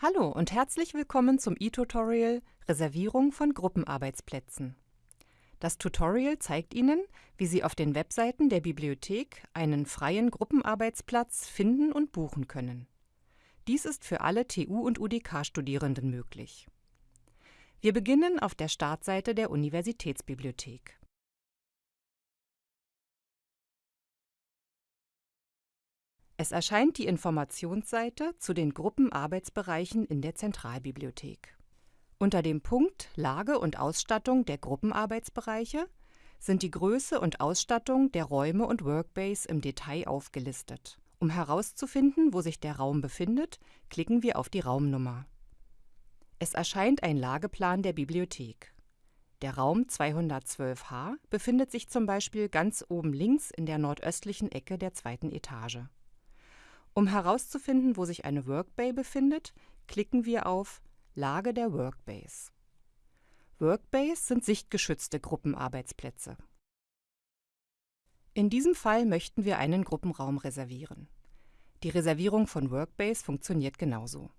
Hallo und herzlich willkommen zum e-Tutorial Reservierung von Gruppenarbeitsplätzen. Das Tutorial zeigt Ihnen, wie Sie auf den Webseiten der Bibliothek einen freien Gruppenarbeitsplatz finden und buchen können. Dies ist für alle TU- und UDK-Studierenden möglich. Wir beginnen auf der Startseite der Universitätsbibliothek. Es erscheint die Informationsseite zu den Gruppenarbeitsbereichen in der Zentralbibliothek. Unter dem Punkt Lage und Ausstattung der Gruppenarbeitsbereiche sind die Größe und Ausstattung der Räume und Workbase im Detail aufgelistet. Um herauszufinden, wo sich der Raum befindet, klicken wir auf die Raumnummer. Es erscheint ein Lageplan der Bibliothek. Der Raum 212H befindet sich zum Beispiel ganz oben links in der nordöstlichen Ecke der zweiten Etage. Um herauszufinden, wo sich eine Workbay befindet, klicken wir auf Lage der Workbase. Workbays sind sichtgeschützte Gruppenarbeitsplätze. In diesem Fall möchten wir einen Gruppenraum reservieren. Die Reservierung von Workbase funktioniert genauso.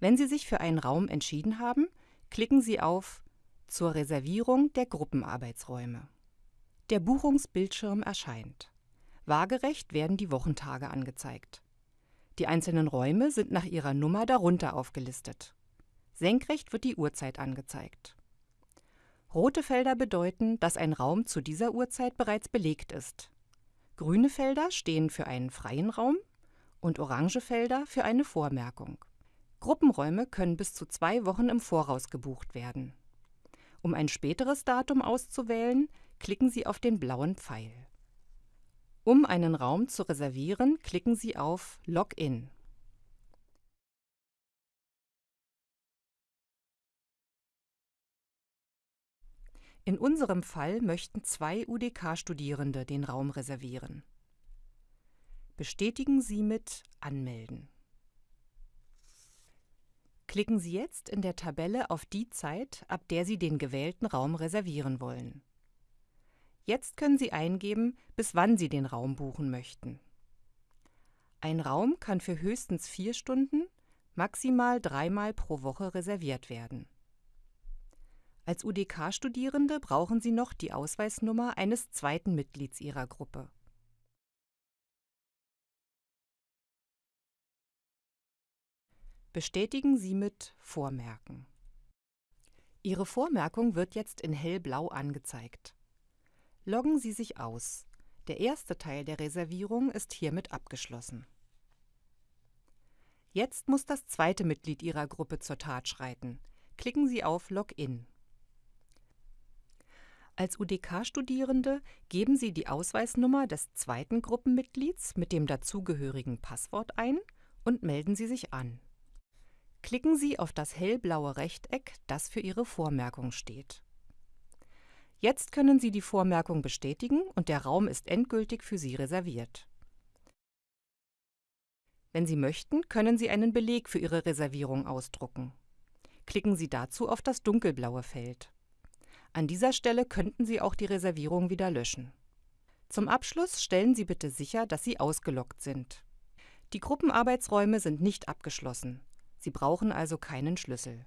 Wenn Sie sich für einen Raum entschieden haben, klicken Sie auf Zur Reservierung der Gruppenarbeitsräume. Der Buchungsbildschirm erscheint. Waagerecht werden die Wochentage angezeigt. Die einzelnen Räume sind nach ihrer Nummer darunter aufgelistet. Senkrecht wird die Uhrzeit angezeigt. Rote Felder bedeuten, dass ein Raum zu dieser Uhrzeit bereits belegt ist. Grüne Felder stehen für einen freien Raum und orange Felder für eine Vormerkung. Gruppenräume können bis zu zwei Wochen im Voraus gebucht werden. Um ein späteres Datum auszuwählen, klicken Sie auf den blauen Pfeil. Um einen Raum zu reservieren, klicken Sie auf Login. In unserem Fall möchten zwei UDK-Studierende den Raum reservieren. Bestätigen Sie mit Anmelden. Klicken Sie jetzt in der Tabelle auf die Zeit, ab der Sie den gewählten Raum reservieren wollen. Jetzt können Sie eingeben, bis wann Sie den Raum buchen möchten. Ein Raum kann für höchstens vier Stunden, maximal dreimal pro Woche reserviert werden. Als UDK-Studierende brauchen Sie noch die Ausweisnummer eines zweiten Mitglieds Ihrer Gruppe. Bestätigen Sie mit Vormerken. Ihre Vormerkung wird jetzt in hellblau angezeigt. Loggen Sie sich aus. Der erste Teil der Reservierung ist hiermit abgeschlossen. Jetzt muss das zweite Mitglied Ihrer Gruppe zur Tat schreiten. Klicken Sie auf Login. Als UDK-Studierende geben Sie die Ausweisnummer des zweiten Gruppenmitglieds mit dem dazugehörigen Passwort ein und melden Sie sich an. Klicken Sie auf das hellblaue Rechteck, das für Ihre Vormerkung steht. Jetzt können Sie die Vormerkung bestätigen und der Raum ist endgültig für Sie reserviert. Wenn Sie möchten, können Sie einen Beleg für Ihre Reservierung ausdrucken. Klicken Sie dazu auf das dunkelblaue Feld. An dieser Stelle könnten Sie auch die Reservierung wieder löschen. Zum Abschluss stellen Sie bitte sicher, dass Sie ausgeloggt sind. Die Gruppenarbeitsräume sind nicht abgeschlossen. Sie brauchen also keinen Schlüssel.